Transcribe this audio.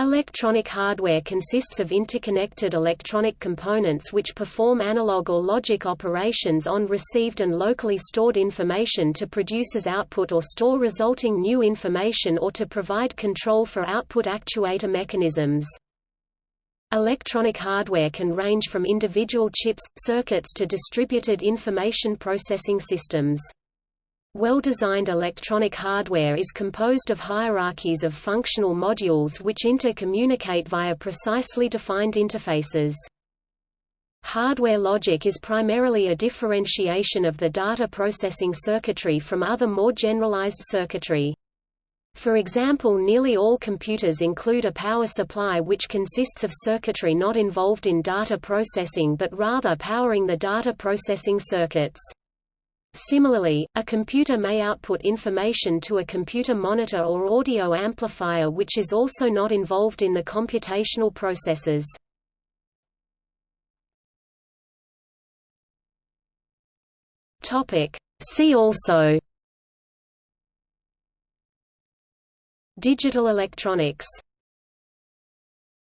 Electronic hardware consists of interconnected electronic components which perform analog or logic operations on received and locally stored information to produce as output or store resulting new information or to provide control for output actuator mechanisms. Electronic hardware can range from individual chips, circuits to distributed information processing systems. Well-designed electronic hardware is composed of hierarchies of functional modules which intercommunicate via precisely defined interfaces. Hardware logic is primarily a differentiation of the data processing circuitry from other more generalized circuitry. For example nearly all computers include a power supply which consists of circuitry not involved in data processing but rather powering the data processing circuits. Similarly, a computer may output information to a computer monitor or audio amplifier which is also not involved in the computational processes. See also Digital electronics